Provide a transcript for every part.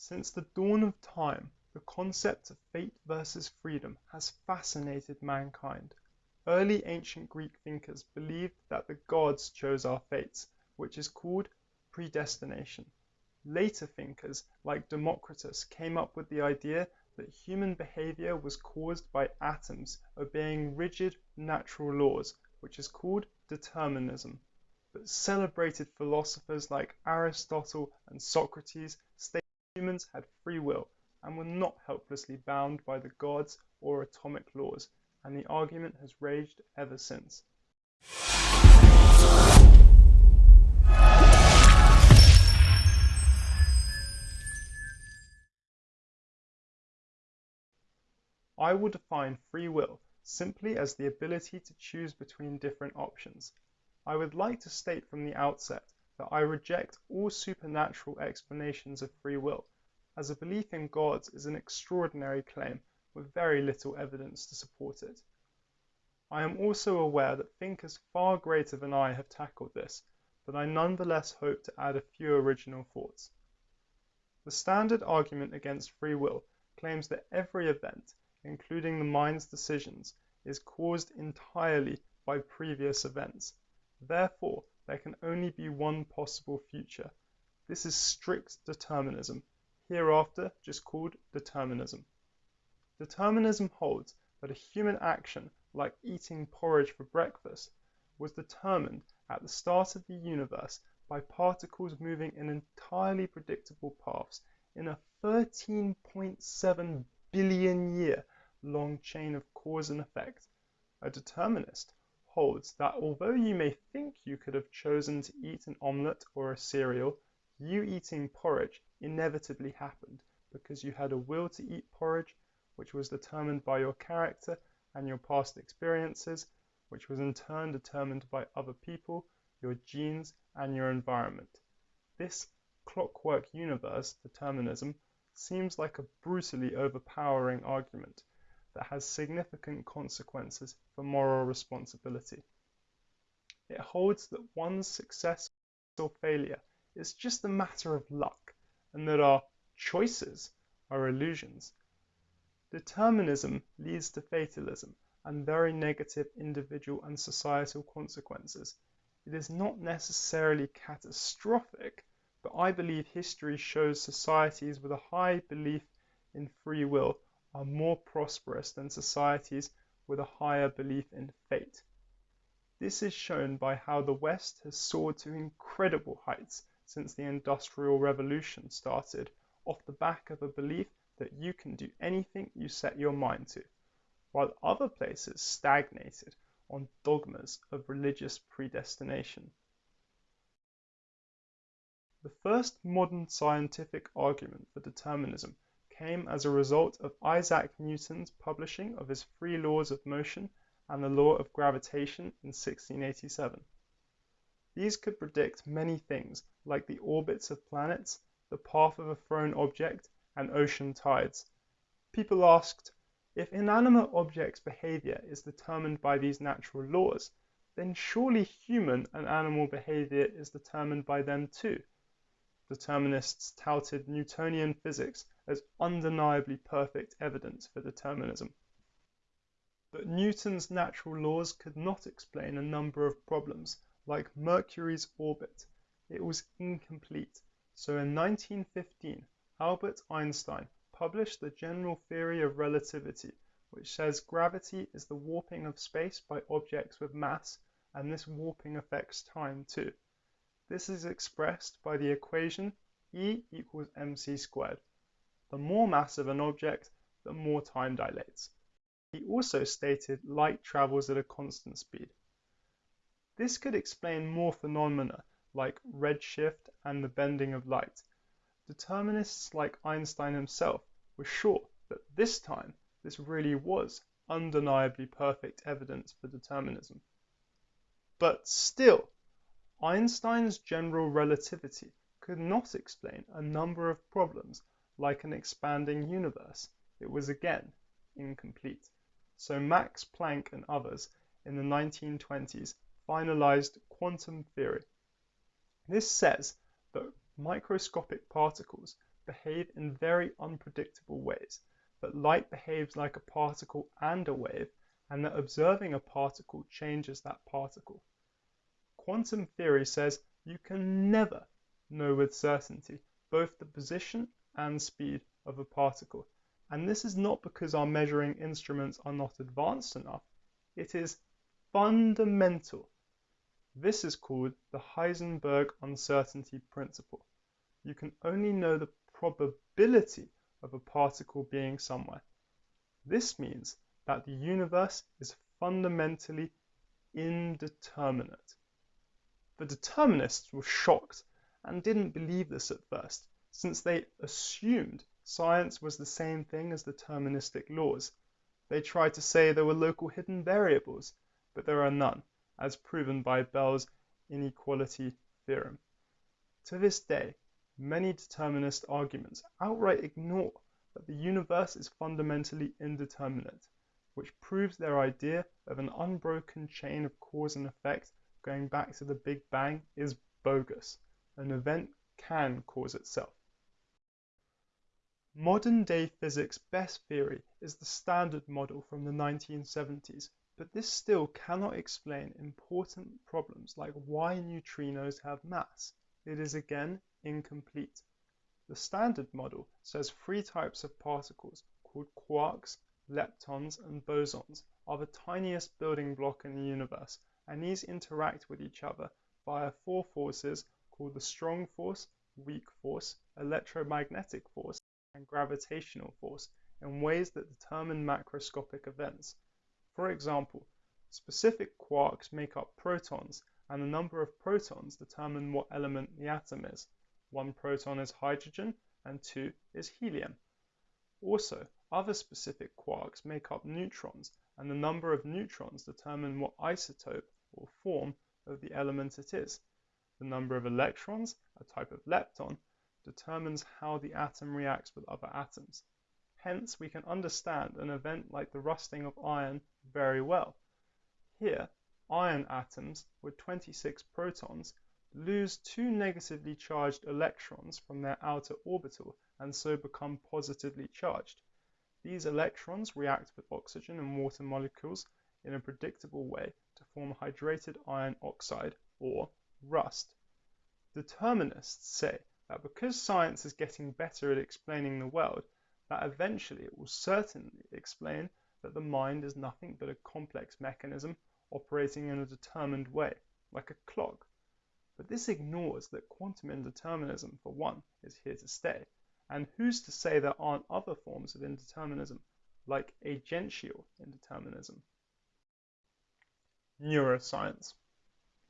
Since the dawn of time the concept of fate versus freedom has fascinated mankind. Early ancient Greek thinkers believed that the gods chose our fates, which is called predestination. Later thinkers like Democritus came up with the idea that human behavior was caused by atoms obeying rigid natural laws, which is called determinism. But celebrated philosophers like Aristotle and Socrates humans had free will and were not helplessly bound by the gods or atomic laws, and the argument has raged ever since. I will define free will simply as the ability to choose between different options. I would like to state from the outset that I reject all supernatural explanations of free will, as a belief in gods is an extraordinary claim with very little evidence to support it. I am also aware that thinkers far greater than I have tackled this, but I nonetheless hope to add a few original thoughts. The standard argument against free will claims that every event including the mind's decisions, is caused entirely by previous events. Therefore, there can only be one possible future. This is strict determinism, hereafter just called determinism. Determinism holds that a human action, like eating porridge for breakfast, was determined at the start of the universe by particles moving in entirely predictable paths in a 13.7 billion year long chain of cause and effect. A determinist holds that although you may think you could have chosen to eat an omelette or a cereal, you eating porridge inevitably happened because you had a will to eat porridge, which was determined by your character and your past experiences, which was in turn determined by other people, your genes, and your environment. This clockwork universe determinism seems like a brutally overpowering argument that has significant consequences for moral responsibility. It holds that one's success or failure is just a matter of luck and that our choices are illusions. Determinism leads to fatalism and very negative individual and societal consequences. It is not necessarily catastrophic, but I believe history shows societies with a high belief in free will are more prosperous than societies with a higher belief in fate. This is shown by how the West has soared to incredible heights since the Industrial Revolution started off the back of a belief that you can do anything you set your mind to, while other places stagnated on dogmas of religious predestination. The first modern scientific argument for determinism came as a result of Isaac Newton's publishing of his three laws of motion and the law of gravitation in 1687. These could predict many things like the orbits of planets, the path of a thrown object, and ocean tides. People asked, if inanimate objects' behavior is determined by these natural laws, then surely human and animal behavior is determined by them too. Determinists touted Newtonian physics as undeniably perfect evidence for determinism. But Newton's natural laws could not explain a number of problems, like Mercury's orbit. It was incomplete. So in 1915 Albert Einstein published the general theory of relativity, which says gravity is the warping of space by objects with mass, and this warping affects time too. This is expressed by the equation E equals mc squared. The more mass of an object, the more time dilates. He also stated light travels at a constant speed. This could explain more phenomena like redshift and the bending of light. Determinists like Einstein himself were sure that this time this really was undeniably perfect evidence for determinism. But still, Einstein's general relativity could not explain a number of problems like an expanding universe. It was again incomplete. So Max Planck and others in the 1920s finalized quantum theory. This says that microscopic particles behave in very unpredictable ways, that light behaves like a particle and a wave, and that observing a particle changes that particle. Quantum theory says you can never know with certainty both the position and speed of a particle, and this is not because our measuring instruments are not advanced enough, it is fundamental. This is called the Heisenberg uncertainty principle. You can only know the probability of a particle being somewhere. This means that the universe is fundamentally indeterminate. The determinists were shocked and didn't believe this at first, since they assumed science was the same thing as deterministic laws. They tried to say there were local hidden variables, but there are none, as proven by Bell's inequality theorem. To this day, many determinist arguments outright ignore that the universe is fundamentally indeterminate, which proves their idea of an unbroken chain of cause and effect going back to the Big Bang is bogus. An event can cause itself. Modern day physics' best theory is the Standard Model from the 1970s, but this still cannot explain important problems like why neutrinos have mass. It is again incomplete. The Standard Model says three types of particles, called quarks, leptons, and bosons, are the tiniest building block in the universe, and these interact with each other via four forces called the strong force, weak force, electromagnetic force, and gravitational force in ways that determine macroscopic events. For example, specific quarks make up protons, and the number of protons determine what element the atom is. One proton is hydrogen and two is helium. Also, other specific quarks make up neutrons, and the number of neutrons determine what isotope or form of the element it is. The number of electrons, a type of lepton, determines how the atom reacts with other atoms. Hence, we can understand an event like the rusting of iron very well. Here, iron atoms with 26 protons lose two negatively charged electrons from their outer orbital and so become positively charged. These electrons react with oxygen and water molecules in a predictable way to form hydrated iron oxide, or rust. Determinists say that because science is getting better at explaining the world, that eventually it will certainly explain that the mind is nothing but a complex mechanism operating in a determined way, like a clock. But this ignores that quantum indeterminism, for one, is here to stay, and who's to say there aren't other forms of indeterminism, like agential indeterminism? Neuroscience.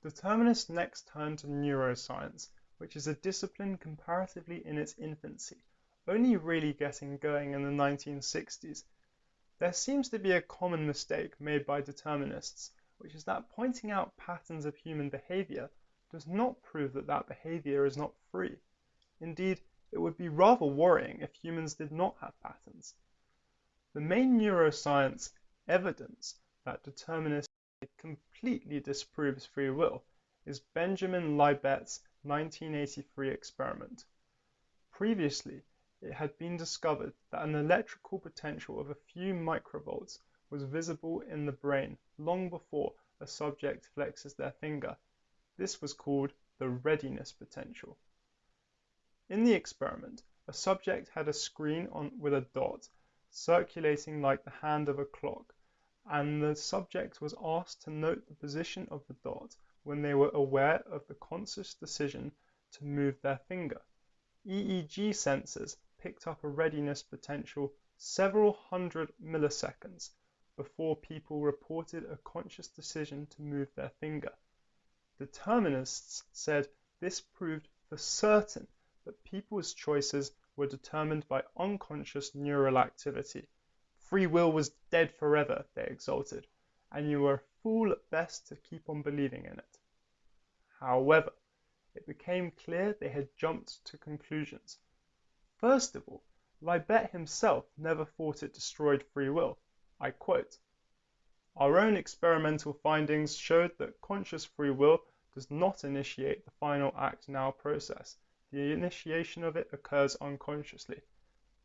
Determinists next turn to neuroscience, which is a discipline comparatively in its infancy only really getting going in the 1960s. There seems to be a common mistake made by determinists, which is that pointing out patterns of human behavior does not prove that that behavior is not free. Indeed, it would be rather worrying if humans did not have patterns. The main neuroscience evidence that determinism completely disproves free will is Benjamin Libet's 1983 experiment. Previously, it had been discovered that an electrical potential of a few microvolts was visible in the brain long before a subject flexes their finger. This was called the readiness potential. In the experiment, a subject had a screen on with a dot circulating like the hand of a clock, and the subject was asked to note the position of the dot when they were aware of the conscious decision to move their finger. EEG sensors picked up a readiness potential several hundred milliseconds before people reported a conscious decision to move their finger. Determinists said this proved for certain that people's choices were determined by unconscious neural activity. Free will was dead forever, they exulted, and you were a fool at best to keep on believing in it. However, it became clear they had jumped to conclusions First of all, Libet himself never thought it destroyed free will. I quote: "Our own experimental findings showed that conscious free will does not initiate the final act now process. the initiation of it occurs unconsciously.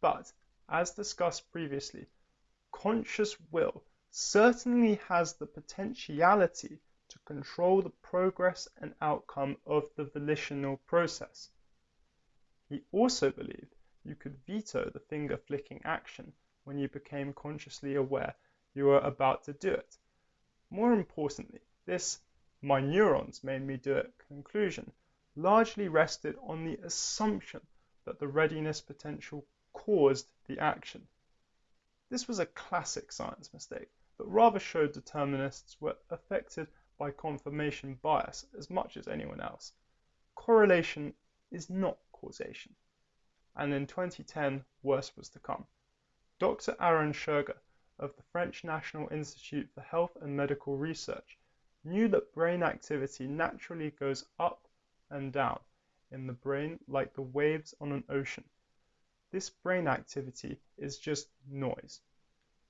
But, as discussed previously, conscious will certainly has the potentiality to control the progress and outcome of the volitional process. He also believed you could veto the finger flicking action when you became consciously aware you were about to do it. More importantly, this "my neurons made me do it" conclusion largely rested on the assumption that the readiness potential caused the action. This was a classic science mistake that rather showed determinists were affected by confirmation bias as much as anyone else. Correlation is not causation. And in 2010, worse was to come. Dr. Aaron Schurger of the French National Institute for Health and Medical Research knew that brain activity naturally goes up and down in the brain like the waves on an ocean. This brain activity is just noise.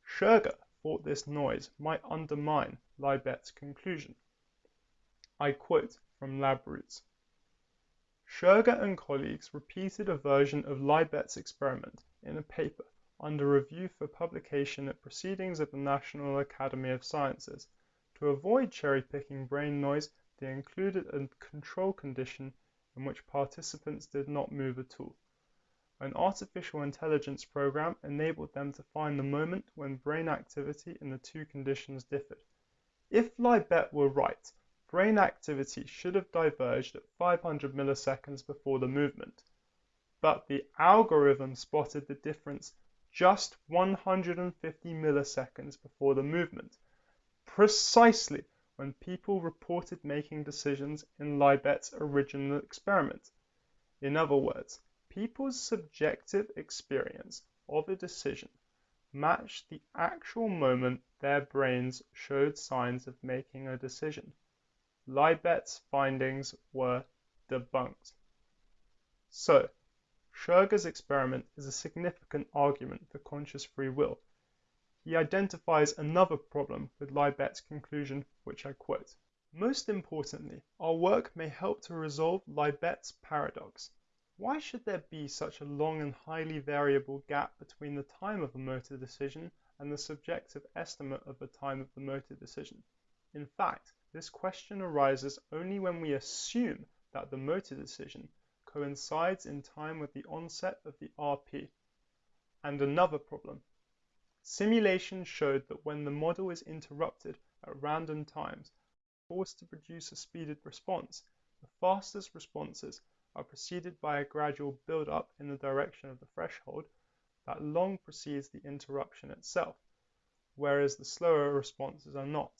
Schurger thought this noise might undermine Libet's conclusion. I quote from LabRoots: "Schurger and colleagues repeated a version of Libet's experiment in a paper under review for publication at Proceedings of the National Academy of Sciences. To avoid cherry-picking brain noise they included a control condition in which participants did not move at all. An artificial intelligence program enabled them to find the moment when brain activity in the two conditions differed. If Libet were right brain activity should have diverged at 500 milliseconds before the movement, but the algorithm spotted the difference just 150 milliseconds before the movement, precisely when people reported making decisions in Libet's original experiment. In other words, people's subjective experience of a decision matched the actual moment their brains showed signs of making a decision. Libet's findings were debunked. So, Schurger's experiment is a significant argument for conscious free will. He identifies another problem with Libet's conclusion, which I quote: "Most importantly, our work may help to resolve Libet's paradox. Why should there be such a long and highly variable gap between the time of a motor decision and the subjective estimate of the time of the motor decision? In fact this question arises only when we assume that the motor decision coincides in time with the onset of the RP. And another problem. Simulation showed that when the model is interrupted at random times forced to produce a speeded response, the fastest responses are preceded by a gradual build-up in the direction of the threshold that long precedes the interruption itself, whereas the slower responses are not.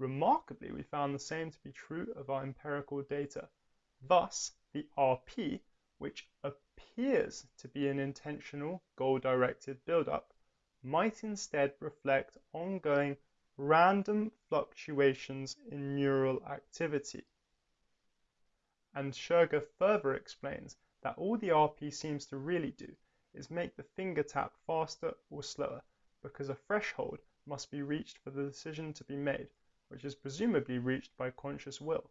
Remarkably we found the same to be true of our empirical data. Thus the RP, which appears to be an intentional, goal-directed build-up, might instead reflect ongoing random fluctuations in neural activity. And Schurger further explains that all the RP seems to really do is make the finger tap faster or slower, because a threshold must be reached for the decision to be made which is presumably reached by conscious will.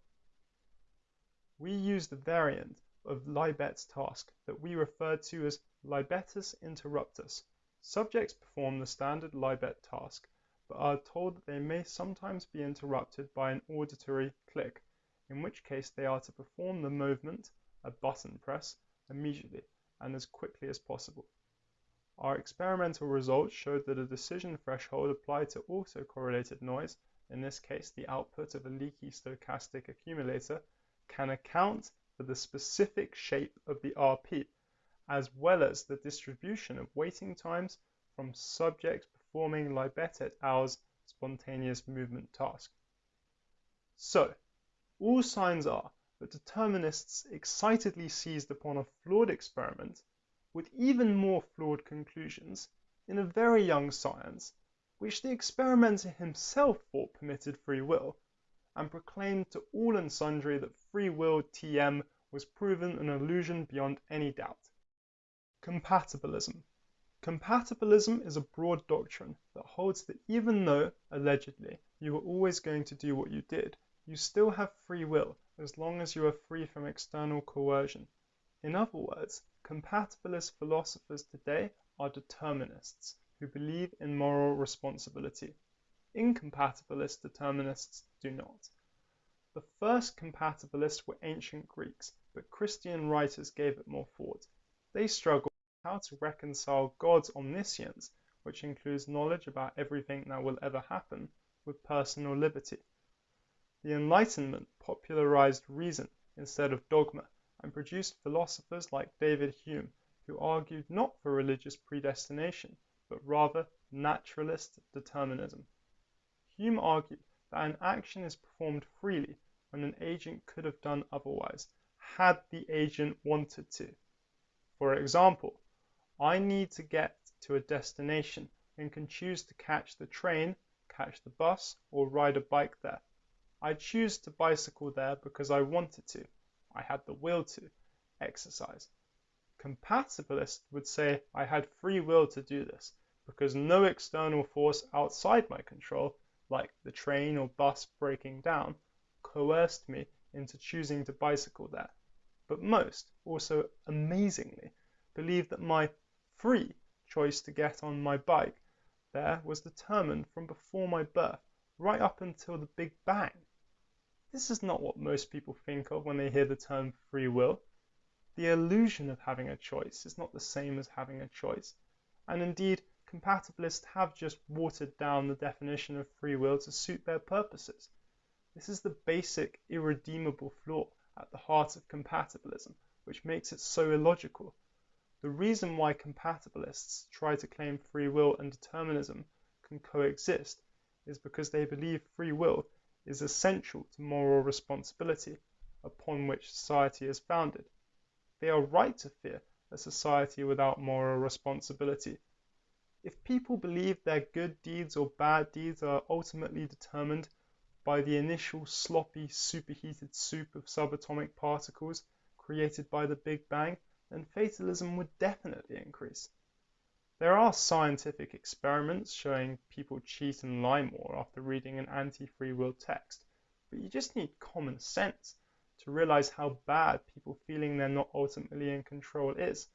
We use the variant of Libet's task that we refer to as libetus interruptus. Subjects perform the standard Libet task, but are told that they may sometimes be interrupted by an auditory click, in which case they are to perform the movement, a button press, immediately and as quickly as possible. Our experimental results showed that a decision threshold applied to autocorrelated noise in this case the output of a leaky stochastic accumulator, can account for the specific shape of the RP, as well as the distribution of waiting times from subjects performing Libet et al.'s spontaneous movement task. So, all signs are that determinists excitedly seized upon a flawed experiment, with even more flawed conclusions, in a very young science which the experimenter himself thought permitted free will, and proclaimed to all and sundry that free will T.M. was proven an illusion beyond any doubt. Compatibilism. Compatibilism is a broad doctrine that holds that even though, allegedly, you were always going to do what you did, you still have free will as long as you are free from external coercion. In other words, compatibilist philosophers today are determinists who believe in moral responsibility. Incompatibilist determinists do not. The first compatibilists were ancient Greeks, but Christian writers gave it more thought. They struggled with how to reconcile God's omniscience, which includes knowledge about everything that will ever happen, with personal liberty. The Enlightenment popularized reason instead of dogma, and produced philosophers like David Hume, who argued not for religious predestination, but rather naturalist determinism. Hume argued that an action is performed freely when an agent could have done otherwise, had the agent wanted to. For example, I need to get to a destination and can choose to catch the train, catch the bus, or ride a bike there. I choose to bicycle there because I wanted to. I had the will to exercise. Compatibilists would say I had free will to do this because no external force outside my control, like the train or bus breaking down, coerced me into choosing to bicycle there. But most, also amazingly, believe that my free choice to get on my bike there was determined from before my birth right up until the Big Bang. This is not what most people think of when they hear the term free will. The illusion of having a choice is not the same as having a choice, and indeed compatibilists have just watered down the definition of free will to suit their purposes. This is the basic irredeemable flaw at the heart of compatibilism, which makes it so illogical. The reason why compatibilists try to claim free will and determinism can coexist is because they believe free will is essential to moral responsibility, upon which society is founded. They are right to fear a society without moral responsibility. If people believe their good deeds or bad deeds are ultimately determined by the initial sloppy superheated soup of subatomic particles created by the Big Bang, then fatalism would definitely increase. There are scientific experiments showing people cheat and lie more after reading an anti-free will text, but you just need common sense to realize how bad people feeling they're not ultimately in control is.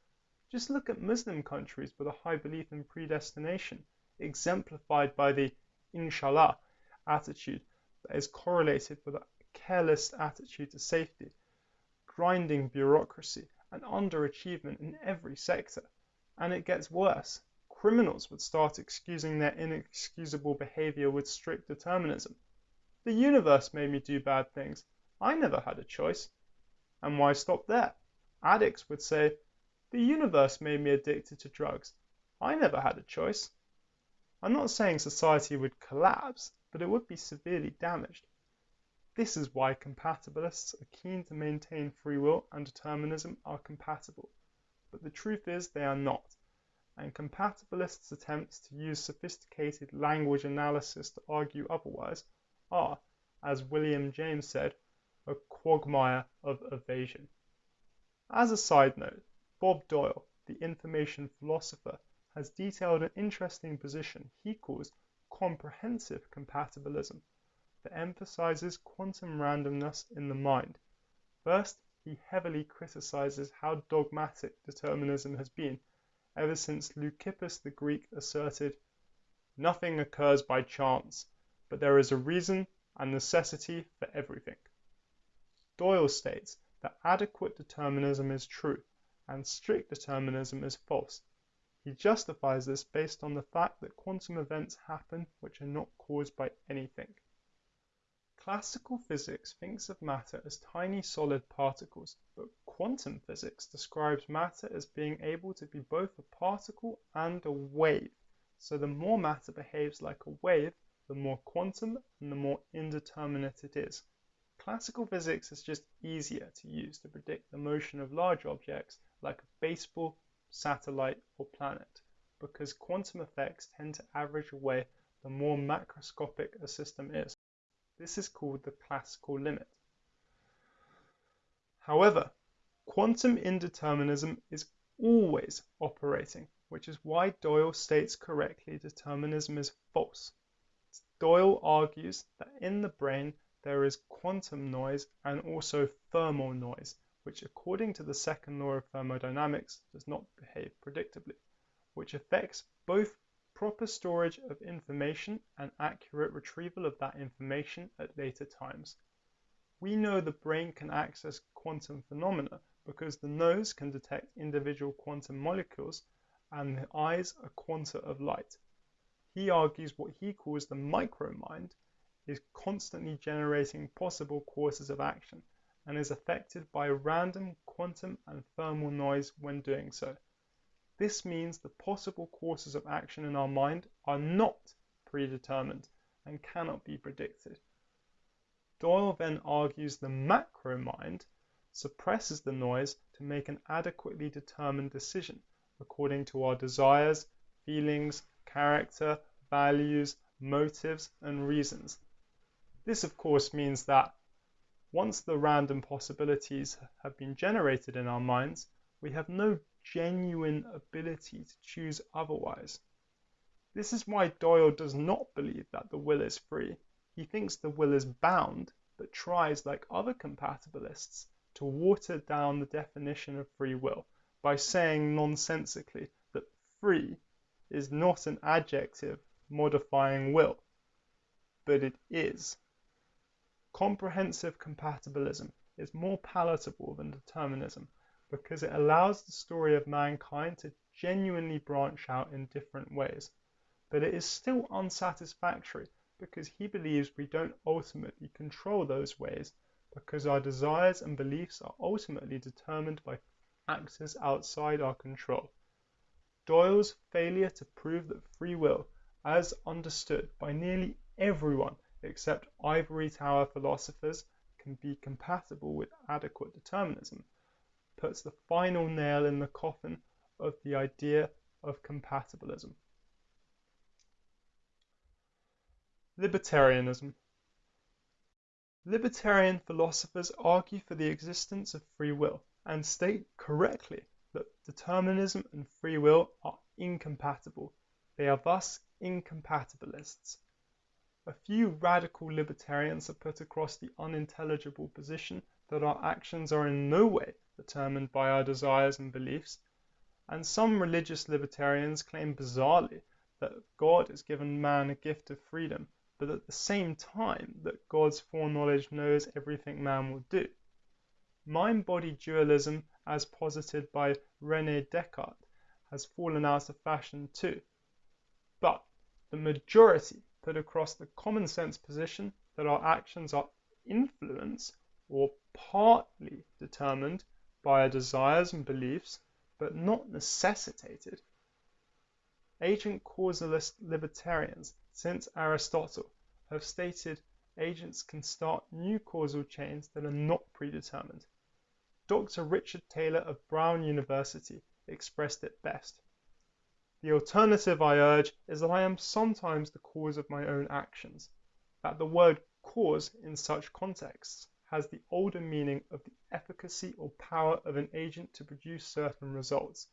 Just look at Muslim countries with a high belief in predestination, exemplified by the inshallah attitude that is correlated with a careless attitude to safety, grinding bureaucracy, and underachievement in every sector. And it gets worse. Criminals would start excusing their inexcusable behavior with strict determinism. The universe made me do bad things. I never had a choice. And why stop there? Addicts would say, the universe made me addicted to drugs. I never had a choice. I'm not saying society would collapse, but it would be severely damaged. This is why compatibilists are keen to maintain free will and determinism are compatible, but the truth is they are not, and compatibilists' attempts to use sophisticated language analysis to argue otherwise are, as William James said, a quagmire of evasion. As a side note, Bob Doyle, the information philosopher, has detailed an interesting position he calls comprehensive compatibilism that emphasizes quantum randomness in the mind. First, he heavily criticizes how dogmatic determinism has been ever since Leucippus the Greek asserted, Nothing occurs by chance, but there is a reason and necessity for everything. Doyle states that adequate determinism is true, and strict determinism is false. He justifies this based on the fact that quantum events happen which are not caused by anything. Classical physics thinks of matter as tiny solid particles, but quantum physics describes matter as being able to be both a particle and a wave. So the more matter behaves like a wave, the more quantum and the more indeterminate it is. Classical physics is just easier to use to predict the motion of large objects like a baseball, satellite, or planet, because quantum effects tend to average away the more macroscopic a system is. This is called the classical limit. However, quantum indeterminism is always operating, which is why Doyle states correctly determinism is false. Doyle argues that in the brain there is quantum noise and also thermal noise, which according to the second law of thermodynamics does not behave predictably, which affects both proper storage of information and accurate retrieval of that information at later times. We know the brain can access quantum phenomena because the nose can detect individual quantum molecules and the eyes a quanta of light. He argues what he calls the micromind is constantly generating possible courses of action and is affected by random quantum and thermal noise when doing so. This means the possible courses of action in our mind are not predetermined and cannot be predicted. Doyle then argues the macro mind suppresses the noise to make an adequately determined decision according to our desires, feelings, character, values, motives, and reasons. This, of course, means that once the random possibilities have been generated in our minds, we have no genuine ability to choose otherwise. This is why Doyle does not believe that the will is free. He thinks the will is bound, but tries, like other compatibilists, to water down the definition of free will by saying nonsensically that free is not an adjective modifying will, but it is. Comprehensive compatibilism is more palatable than determinism because it allows the story of mankind to genuinely branch out in different ways. But it is still unsatisfactory because he believes we don't ultimately control those ways because our desires and beliefs are ultimately determined by factors outside our control. Doyle's failure to prove that free will, as understood by nearly everyone except ivory tower philosophers can be compatible with adequate determinism, puts the final nail in the coffin of the idea of compatibilism. Libertarianism Libertarian philosophers argue for the existence of free will and state correctly that determinism and free will are incompatible. They are thus incompatibilists. A few radical libertarians have put across the unintelligible position that our actions are in no way determined by our desires and beliefs, and some religious libertarians claim bizarrely that God has given man a gift of freedom, but at the same time that God's foreknowledge knows everything man will do. Mind-body dualism, as posited by René Descartes, has fallen out of fashion too. But the majority put across the common sense position that our actions are influenced or partly determined by our desires and beliefs, but not necessitated. Agent causalist libertarians since Aristotle have stated agents can start new causal chains that are not predetermined. Dr. Richard Taylor of Brown University expressed it best. The alternative I urge is that I am sometimes the cause of my own actions, that the word cause in such contexts has the older meaning of the efficacy or power of an agent to produce certain results.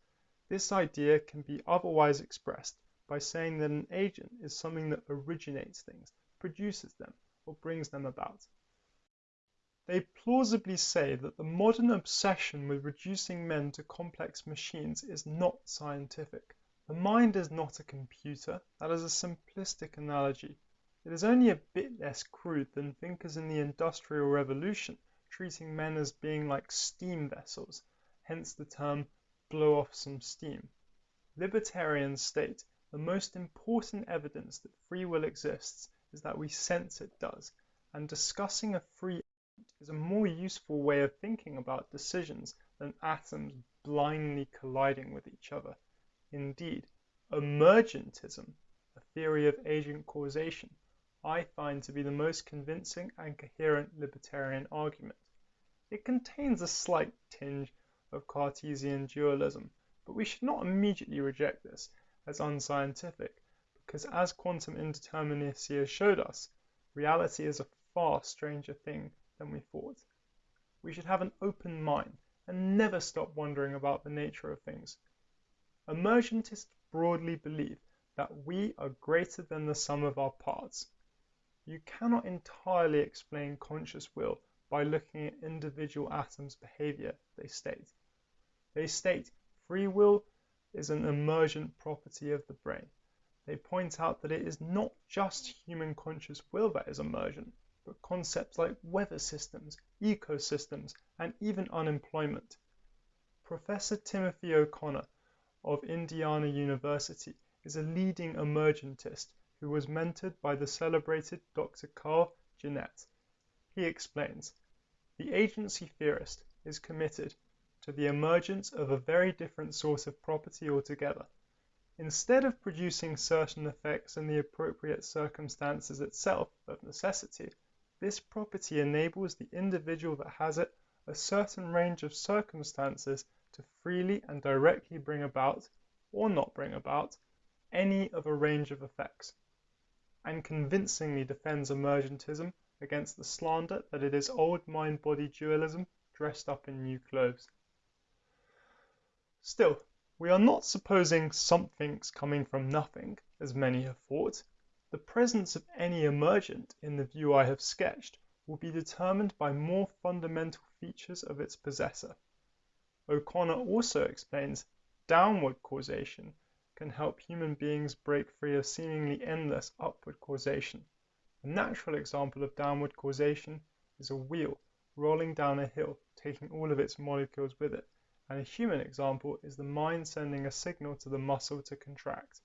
This idea can be otherwise expressed by saying that an agent is something that originates things, produces them, or brings them about. They plausibly say that the modern obsession with reducing men to complex machines is not scientific. The mind is not a computer. That is a simplistic analogy. It is only a bit less crude than thinkers in the Industrial Revolution treating men as being like steam vessels, hence the term blow off some steam. Libertarians state the most important evidence that free will exists is that we sense it does, and discussing a free agent is a more useful way of thinking about decisions than atoms blindly colliding with each other. Indeed, emergentism, a theory of agent causation, I find to be the most convincing and coherent libertarian argument. It contains a slight tinge of Cartesian dualism, but we should not immediately reject this as unscientific, because as quantum indeterminacy has showed us, reality is a far stranger thing than we thought. We should have an open mind and never stop wondering about the nature of things. Emergentists broadly believe that we are greater than the sum of our parts. You cannot entirely explain conscious will by looking at individual atoms' behavior, they state. They state free will is an emergent property of the brain. They point out that it is not just human conscious will that is emergent, but concepts like weather systems, ecosystems, and even unemployment. Professor Timothy O'Connor of Indiana University is a leading emergentist who was mentored by the celebrated Dr. Carl Ginet. He explains, the agency theorist is committed to the emergence of a very different source of property altogether. Instead of producing certain effects in the appropriate circumstances itself of necessity, this property enables the individual that has it a certain range of circumstances to freely and directly bring about, or not bring about, any of a range of effects, and convincingly defends emergentism against the slander that it is old mind-body dualism dressed up in new clothes. Still, we are not supposing something's coming from nothing, as many have thought. The presence of any emergent in the view I have sketched will be determined by more fundamental features of its possessor. O'Connor also explains downward causation can help human beings break free of seemingly endless upward causation. A natural example of downward causation is a wheel rolling down a hill taking all of its molecules with it, and a human example is the mind sending a signal to the muscle to contract.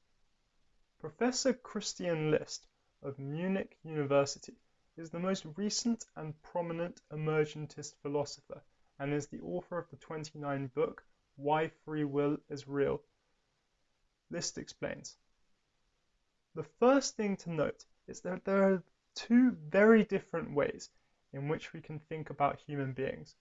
Professor Christian List of Munich University is the most recent and prominent emergentist philosopher and is the author of the 29 book Why Free Will is Real. List explains. The first thing to note is that there are two very different ways in which we can think about human beings.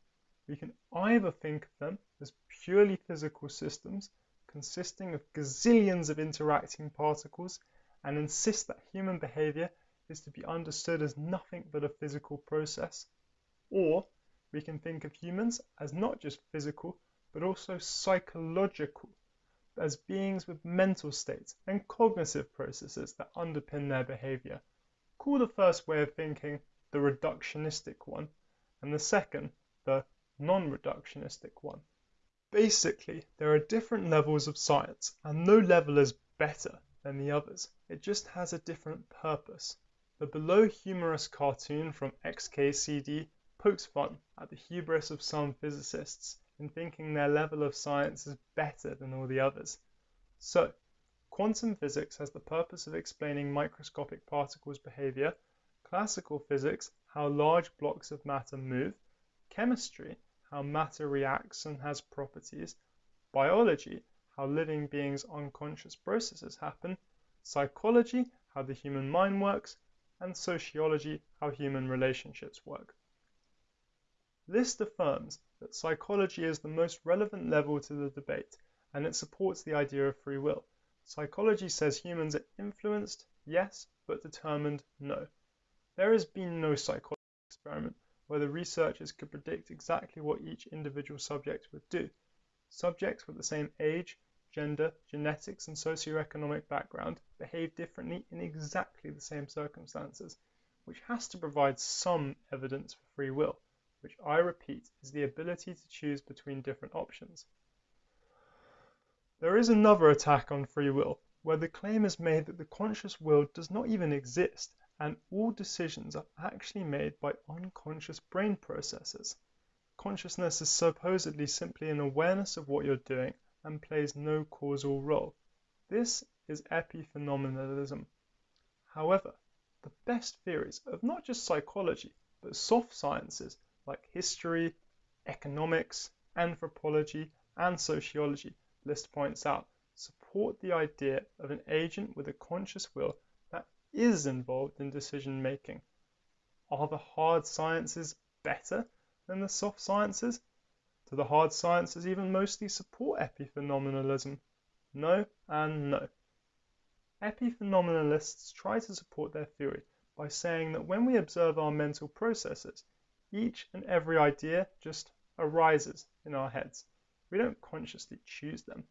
We can either think of them as purely physical systems consisting of gazillions of interacting particles and insist that human behavior is to be understood as nothing but a physical process. Or we can think of humans as not just physical, but also psychological, as beings with mental states and cognitive processes that underpin their behavior. Call the first way of thinking the reductionistic one, and the second the non-reductionistic one. Basically, there are different levels of science, and no level is better than the others. It just has a different purpose. The below humorous cartoon from XKCD pokes fun at the hubris of some physicists in thinking their level of science is better than all the others. So, quantum physics has the purpose of explaining microscopic particles' behavior, classical physics how large blocks of matter move, chemistry how matter reacts and has properties, biology, how living beings' unconscious processes happen, psychology, how the human mind works, and sociology, how human relationships work. List affirms that psychology is the most relevant level to the debate, and it supports the idea of free will. Psychology says humans are influenced, yes, but determined, no. There has been no psychology experiment where the researchers could predict exactly what each individual subject would do. Subjects with the same age, gender, genetics, and socioeconomic background behave differently in exactly the same circumstances, which has to provide some evidence for free will, which I repeat is the ability to choose between different options. There is another attack on free will, where the claim is made that the conscious will does not even exist and all decisions are actually made by unconscious brain processes. Consciousness is supposedly simply an awareness of what you're doing and plays no causal role. This is epiphenomenalism. However, the best theories of not just psychology, but soft sciences like history, economics, anthropology, and sociology, List points out, support the idea of an agent with a conscious will that is involved in decision making. Are the hard sciences better than the soft sciences? Do the hard sciences even mostly support epiphenomenalism? No and no. Epiphenomenalists try to support their theory by saying that when we observe our mental processes, each and every idea just arises in our heads. We don't consciously choose them.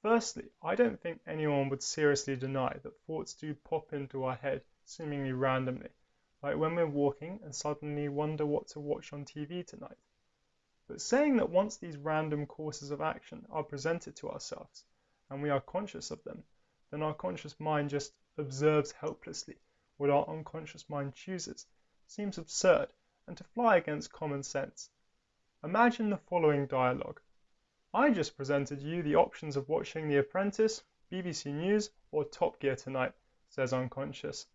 Firstly, I don't think anyone would seriously deny that thoughts do pop into our head seemingly randomly, like when we're walking and suddenly wonder what to watch on TV tonight. But saying that once these random courses of action are presented to ourselves, and we are conscious of them, then our conscious mind just observes helplessly what our unconscious mind chooses, seems absurd and to fly against common sense. Imagine the following dialogue. I just presented you the options of watching The Apprentice, BBC News, or Top Gear tonight, says unconscious.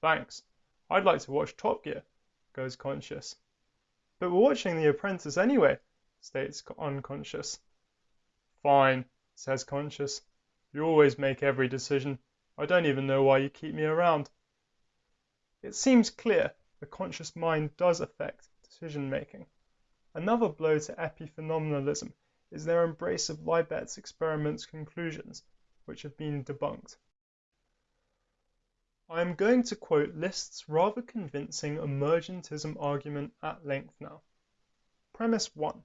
Thanks. I'd like to watch Top Gear, goes conscious. But we're watching The Apprentice anyway, states unconscious. Fine, says conscious. You always make every decision. I don't even know why you keep me around. It seems clear the conscious mind does affect decision making. Another blow to epiphenomenalism is their embrace of Libet's experiment's conclusions, which have been debunked. I am going to quote List's rather convincing emergentism argument at length now. Premise 1.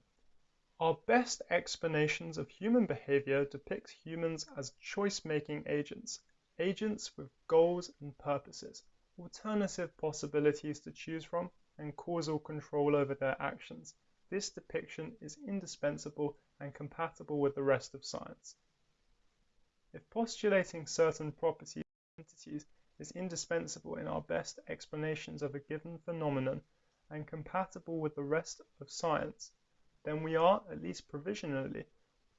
Our best explanations of human behavior depict humans as choice-making agents, agents with goals and purposes, alternative possibilities to choose from, and causal control over their actions. This depiction is indispensable and compatible with the rest of science. If postulating certain properties of entities is indispensable in our best explanations of a given phenomenon and compatible with the rest of science, then we are, at least provisionally,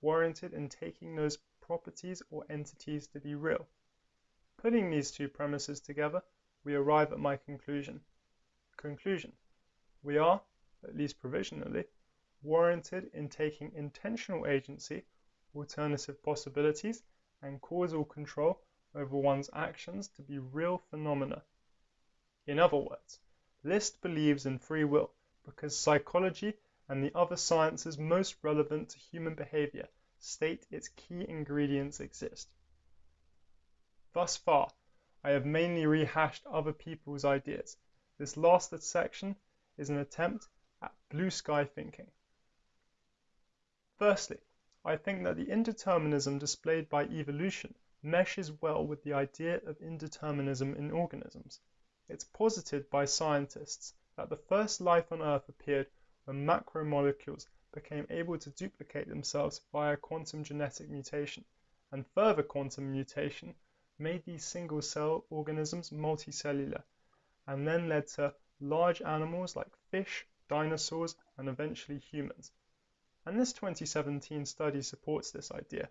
warranted in taking those properties or entities to be real. Putting these two premises together, we arrive at my conclusion. Conclusion. We are, at least provisionally, warranted in taking intentional agency, alternative possibilities, and causal control over one's actions to be real phenomena. In other words, List believes in free will because psychology and the other sciences most relevant to human behavior state its key ingredients exist. Thus far, I have mainly rehashed other people's ideas. This last section is an attempt at blue sky thinking. Firstly, I think that the indeterminism displayed by evolution meshes well with the idea of indeterminism in organisms. It's posited by scientists that the first life on Earth appeared when macromolecules became able to duplicate themselves via quantum genetic mutation, and further quantum mutation made these single-cell organisms multicellular, and then led to large animals like fish, dinosaurs, and eventually humans. And this 2017 study supports this idea.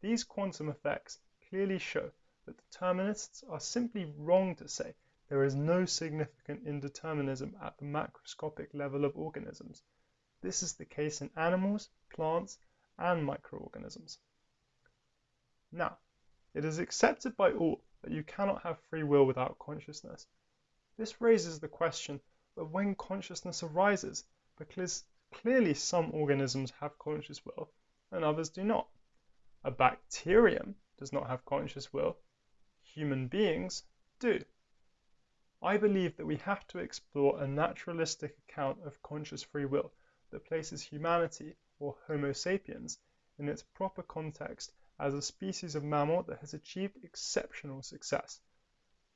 These quantum effects clearly show that determinists are simply wrong to say there is no significant indeterminism at the macroscopic level of organisms. This is the case in animals, plants, and microorganisms. Now, it is accepted by all that you cannot have free will without consciousness. This raises the question of when consciousness arises, because clearly some organisms have conscious will and others do not. A bacterium does not have conscious will. Human beings do. I believe that we have to explore a naturalistic account of conscious free will that places humanity, or Homo sapiens, in its proper context as a species of mammal that has achieved exceptional success.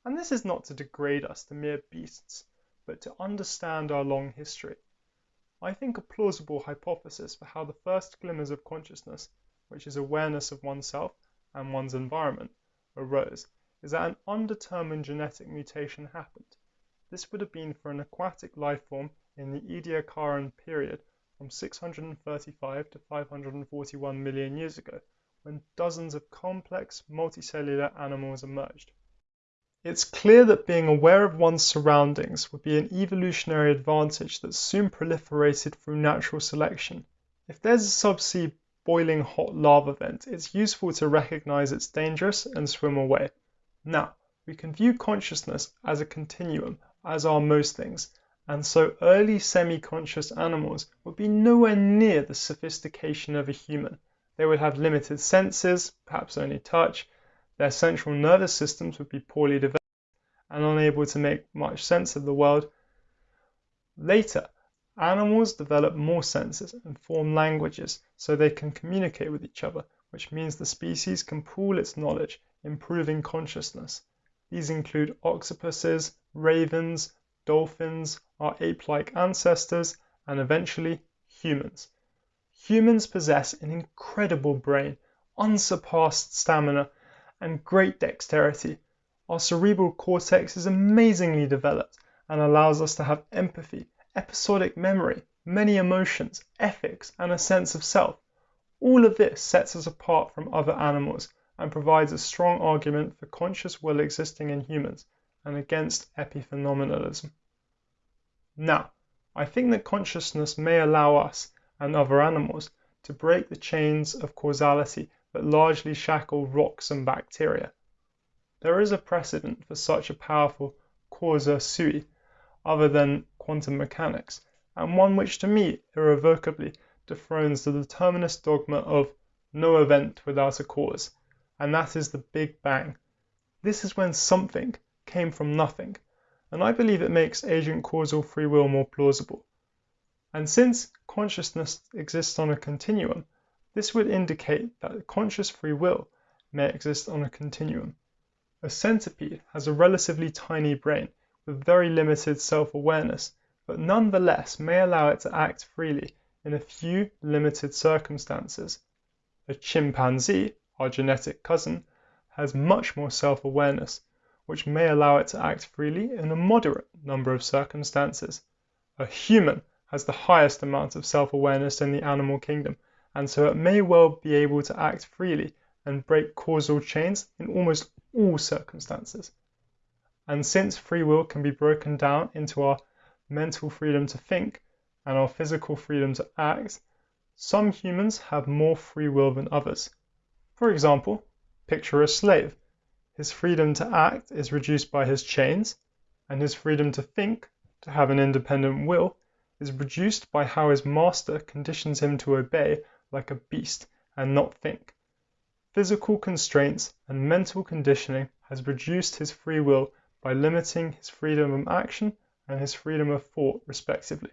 And this is not to degrade us to mere beasts, but to understand our long history. I think a plausible hypothesis for how the first glimmers of consciousness which is awareness of oneself and one's environment, arose, is that an undetermined genetic mutation happened. This would have been for an aquatic life form in the Ediacaran period from 635 to 541 million years ago, when dozens of complex multicellular animals emerged. It's clear that being aware of one's surroundings would be an evolutionary advantage that soon proliferated through natural selection. If there's a subsea boiling hot lava vent, it's useful to recognize it's dangerous and swim away. Now, we can view consciousness as a continuum, as are most things, and so early semi-conscious animals would be nowhere near the sophistication of a human. They would have limited senses, perhaps only touch, their central nervous systems would be poorly developed and unable to make much sense of the world. Later, Animals develop more senses and form languages so they can communicate with each other, which means the species can pool its knowledge, improving consciousness. These include octopuses, ravens, dolphins, our ape-like ancestors, and eventually humans. Humans possess an incredible brain, unsurpassed stamina, and great dexterity. Our cerebral cortex is amazingly developed and allows us to have empathy, episodic memory, many emotions, ethics, and a sense of self. All of this sets us apart from other animals and provides a strong argument for conscious will existing in humans and against epiphenomenalism. Now, I think that consciousness may allow us and other animals to break the chains of causality that largely shackle rocks and bacteria. There is a precedent for such a powerful causa sui other than quantum mechanics, and one which to me irrevocably dethrones the determinist dogma of no event without a cause, and that is the Big Bang. This is when something came from nothing, and I believe it makes agent causal free will more plausible. And since consciousness exists on a continuum, this would indicate that conscious free will may exist on a continuum. A centipede has a relatively tiny brain with very limited self-awareness, but nonetheless may allow it to act freely in a few limited circumstances. A chimpanzee, our genetic cousin, has much more self-awareness, which may allow it to act freely in a moderate number of circumstances. A human has the highest amount of self-awareness in the animal kingdom, and so it may well be able to act freely and break causal chains in almost all circumstances. And since free will can be broken down into our mental freedom to think and our physical freedom to act, some humans have more free will than others. For example, picture a slave. His freedom to act is reduced by his chains, and his freedom to think, to have an independent will, is reduced by how his master conditions him to obey like a beast and not think. Physical constraints and mental conditioning has reduced his free will by limiting his freedom of action and his freedom of thought respectively.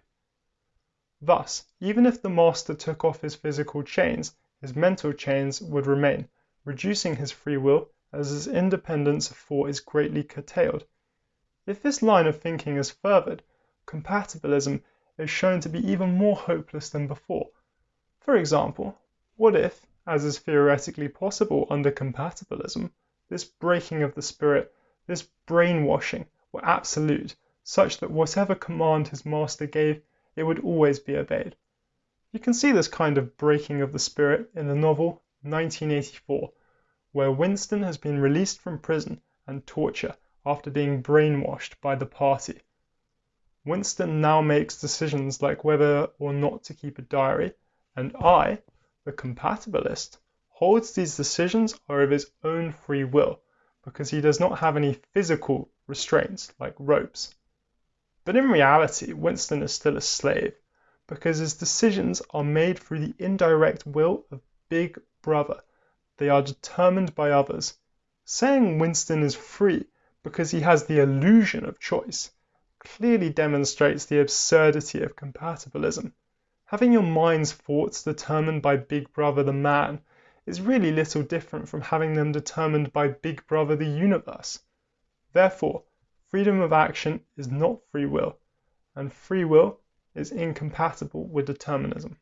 Thus, even if the master took off his physical chains, his mental chains would remain, reducing his free will as his independence of thought is greatly curtailed. If this line of thinking is furthered, compatibilism is shown to be even more hopeless than before. For example, what if, as is theoretically possible under compatibilism, this breaking of the spirit this brainwashing were absolute, such that whatever command his master gave, it would always be obeyed. You can see this kind of breaking of the spirit in the novel 1984, where Winston has been released from prison and torture after being brainwashed by the party. Winston now makes decisions like whether or not to keep a diary, and I, the compatibilist, holds these decisions are of his own free will because he does not have any physical restraints like ropes. But in reality, Winston is still a slave because his decisions are made through the indirect will of Big Brother. They are determined by others. Saying Winston is free because he has the illusion of choice clearly demonstrates the absurdity of compatibilism. Having your mind's thoughts determined by Big Brother the man is really little different from having them determined by Big Brother the universe. Therefore, freedom of action is not free will, and free will is incompatible with determinism.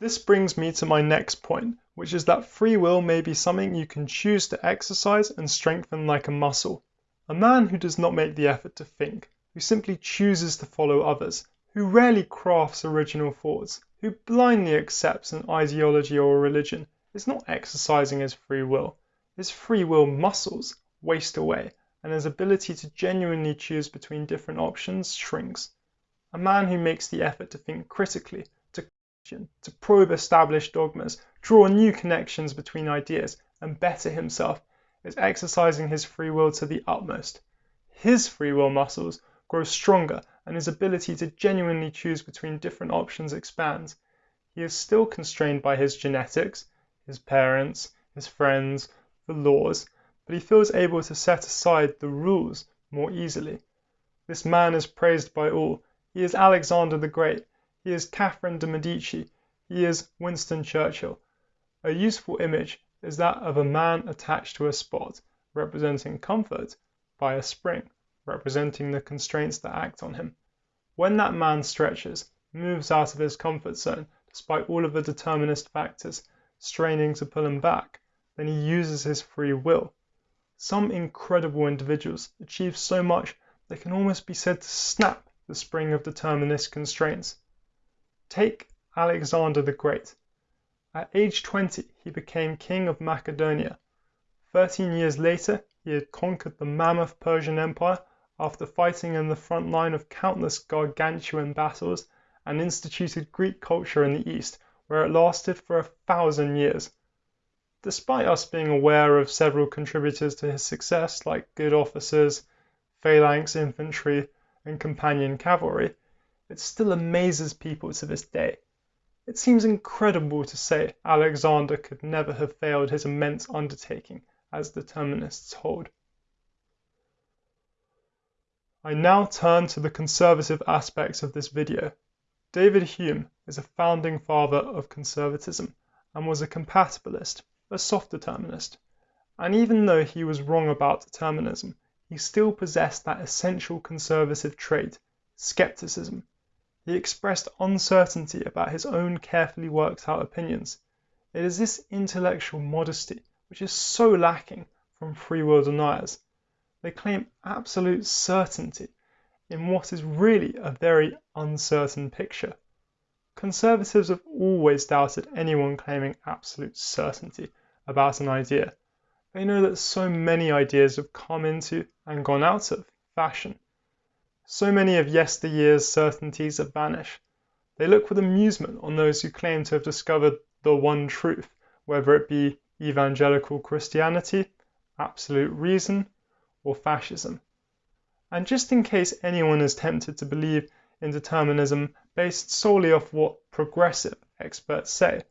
This brings me to my next point, which is that free will may be something you can choose to exercise and strengthen like a muscle. A man who does not make the effort to think, who simply chooses to follow others, who rarely crafts original thoughts, who blindly accepts an ideology or a religion is not exercising his free will. His free will muscles waste away, and his ability to genuinely choose between different options shrinks. A man who makes the effort to think critically, to question, to probe established dogmas, draw new connections between ideas, and better himself, is exercising his free will to the utmost. His free will muscles grow stronger and his ability to genuinely choose between different options expands. He is still constrained by his genetics, his parents, his friends, the laws, but he feels able to set aside the rules more easily. This man is praised by all. He is Alexander the Great. He is Catherine de Medici. He is Winston Churchill. A useful image is that of a man attached to a spot, representing comfort, by a spring, representing the constraints that act on him. When that man stretches, moves out of his comfort zone, despite all of the determinist factors straining to pull him back, then he uses his free will. Some incredible individuals achieve so much they can almost be said to snap the spring of determinist constraints. Take Alexander the Great. At age 20 he became king of Macedonia. Thirteen years later he had conquered the mammoth Persian Empire after fighting in the front line of countless gargantuan battles and instituted Greek culture in the East, where it lasted for a thousand years. Despite us being aware of several contributors to his success, like good officers, phalanx infantry, and companion cavalry, it still amazes people to this day. It seems incredible to say Alexander could never have failed his immense undertaking, as determinists hold. I now turn to the conservative aspects of this video. David Hume is a founding father of conservatism and was a compatibilist, a soft determinist. And even though he was wrong about determinism, he still possessed that essential conservative trait, skepticism. He expressed uncertainty about his own carefully worked out opinions. It is this intellectual modesty which is so lacking from free will deniers. They claim absolute certainty in what is really a very uncertain picture. Conservatives have always doubted anyone claiming absolute certainty about an idea. They know that so many ideas have come into and gone out of fashion. So many of yesteryear's certainties have vanished. They look with amusement on those who claim to have discovered the one truth, whether it be evangelical Christianity, absolute reason, or fascism. And just in case anyone is tempted to believe in determinism based solely off what progressive experts say,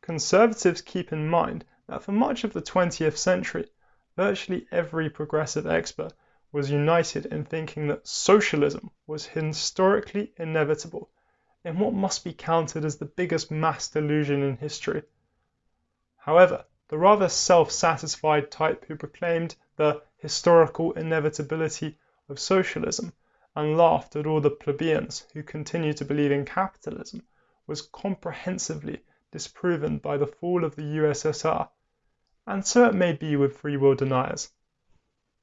conservatives keep in mind that for much of the 20th century, virtually every progressive expert was united in thinking that socialism was historically inevitable in what must be counted as the biggest mass delusion in history. However, the rather self satisfied type who proclaimed the historical inevitability of socialism and laughed at all the plebeians who continued to believe in capitalism was comprehensively disproven by the fall of the USSR, and so it may be with free will deniers.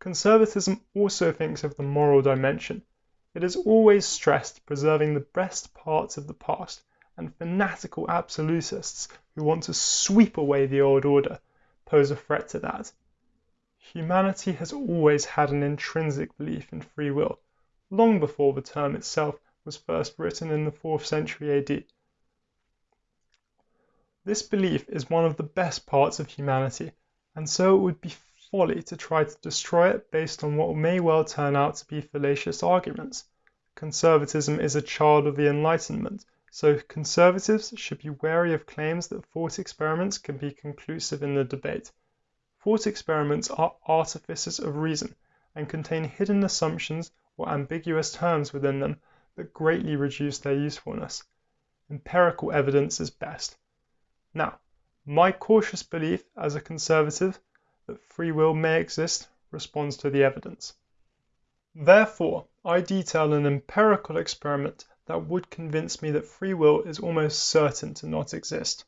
Conservatism also thinks of the moral dimension. It has always stressed preserving the best parts of the past, and fanatical absolutists who want to sweep away the old order pose a threat to that. Humanity has always had an intrinsic belief in free will, long before the term itself was first written in the fourth century AD. This belief is one of the best parts of humanity, and so it would be folly to try to destroy it based on what may well turn out to be fallacious arguments. Conservatism is a child of the Enlightenment, so conservatives should be wary of claims that thought experiments can be conclusive in the debate. Thought experiments are artifices of reason, and contain hidden assumptions or ambiguous terms within them that greatly reduce their usefulness. Empirical evidence is best. Now, my cautious belief as a conservative that free will may exist responds to the evidence. Therefore, I detail an empirical experiment that would convince me that free will is almost certain to not exist.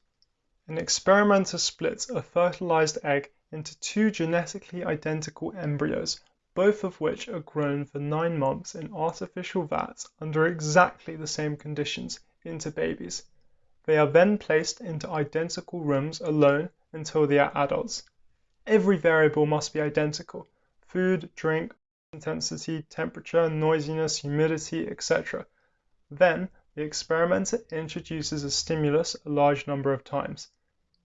An experimenter splits a fertilized egg into two genetically identical embryos, both of which are grown for nine months in artificial vats under exactly the same conditions into babies. They are then placed into identical rooms alone until they are adults. Every variable must be identical food, drink, intensity, temperature, noisiness, humidity, etc. Then the experimenter introduces a stimulus a large number of times.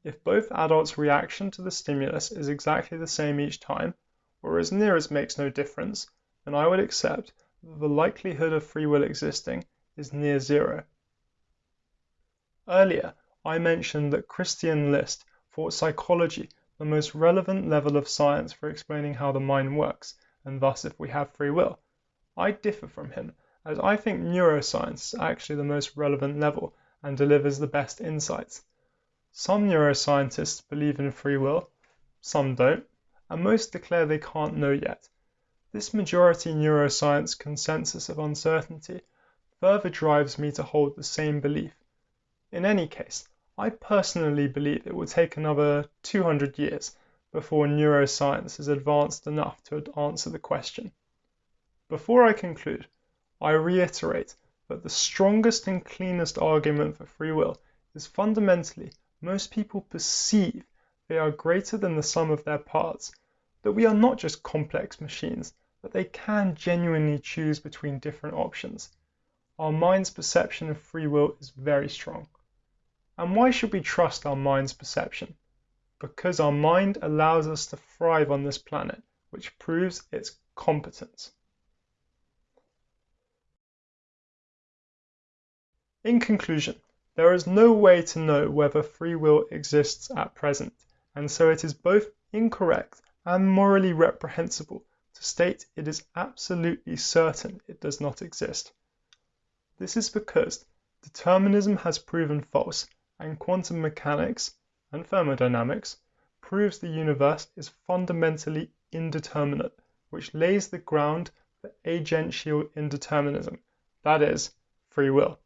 If both adults' reaction to the stimulus is exactly the same each time, or as near as makes no difference, then I would accept that the likelihood of free will existing is near zero. Earlier I mentioned that Christian List thought psychology the most relevant level of science for explaining how the mind works, and thus if we have free will. I differ from him, as I think neuroscience is actually the most relevant level and delivers the best insights. Some neuroscientists believe in free will, some don't, and most declare they can't know yet. This majority neuroscience consensus of uncertainty further drives me to hold the same belief. In any case, I personally believe it will take another 200 years before neuroscience is advanced enough to answer the question. Before I conclude, I reiterate that the strongest and cleanest argument for free will is fundamentally most people perceive they are greater than the sum of their parts, that we are not just complex machines, that they can genuinely choose between different options. Our mind's perception of free will is very strong. And why should we trust our mind's perception? Because our mind allows us to thrive on this planet, which proves its competence. In conclusion, there is no way to know whether free will exists at present, and so it is both incorrect and morally reprehensible to state it is absolutely certain it does not exist. This is because determinism has proven false, and quantum mechanics and thermodynamics proves the universe is fundamentally indeterminate, which lays the ground for agential indeterminism, that is, free will.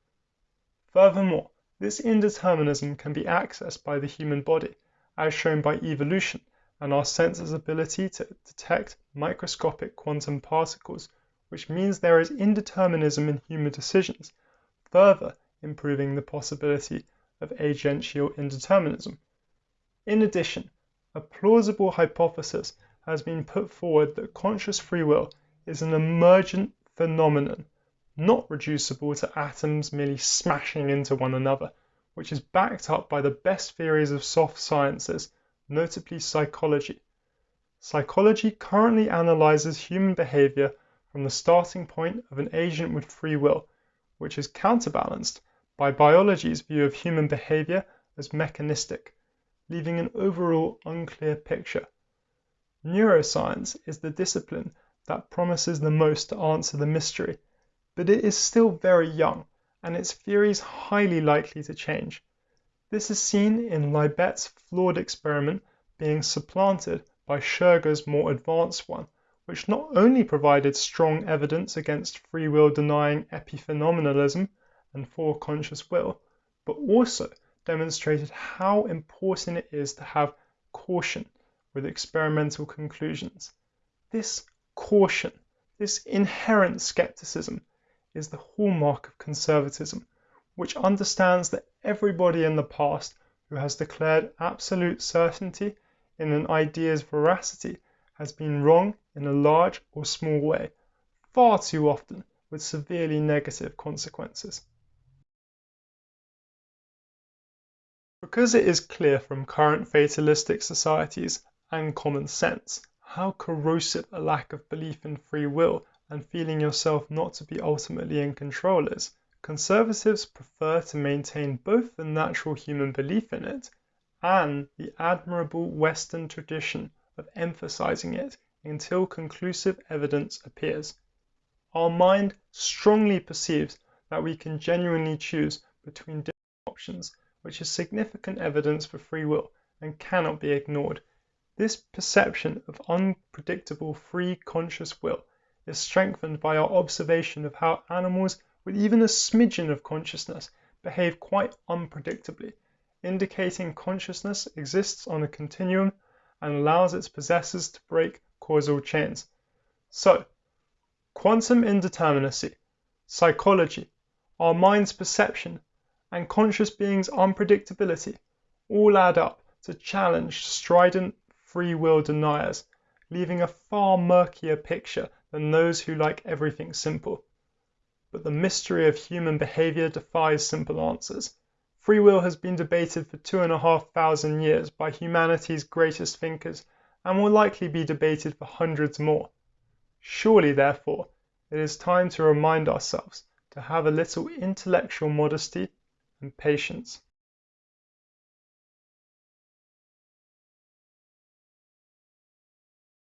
Furthermore, this indeterminism can be accessed by the human body, as shown by evolution and our senses' ability to detect microscopic quantum particles, which means there is indeterminism in human decisions, further improving the possibility of agential indeterminism. In addition, a plausible hypothesis has been put forward that conscious free will is an emergent phenomenon not reducible to atoms merely smashing into one another, which is backed up by the best theories of soft sciences, notably psychology. Psychology currently analyzes human behavior from the starting point of an agent with free will, which is counterbalanced by biology's view of human behavior as mechanistic, leaving an overall unclear picture. Neuroscience is the discipline that promises the most to answer the mystery but it is still very young, and its theories highly likely to change. This is seen in Libet's flawed experiment being supplanted by Schurger's more advanced one, which not only provided strong evidence against free will denying epiphenomenalism and for conscious will, but also demonstrated how important it is to have caution with experimental conclusions. This caution, this inherent skepticism, is the hallmark of conservatism, which understands that everybody in the past who has declared absolute certainty in an idea's veracity has been wrong in a large or small way, far too often with severely negative consequences. Because it is clear from current fatalistic societies and common sense how corrosive a lack of belief in free will and feeling yourself not to be ultimately in control is, conservatives prefer to maintain both the natural human belief in it and the admirable Western tradition of emphasizing it until conclusive evidence appears. Our mind strongly perceives that we can genuinely choose between different options, which is significant evidence for free will and cannot be ignored. This perception of unpredictable free conscious will is strengthened by our observation of how animals with even a smidgen of consciousness behave quite unpredictably, indicating consciousness exists on a continuum and allows its possessors to break causal chains. So, quantum indeterminacy, psychology, our mind's perception, and conscious being's unpredictability all add up to challenge strident free will deniers, leaving a far murkier picture than those who like everything simple. But the mystery of human behavior defies simple answers. Free will has been debated for two and a half thousand years by humanity's greatest thinkers and will likely be debated for hundreds more. Surely, therefore, it is time to remind ourselves to have a little intellectual modesty and patience.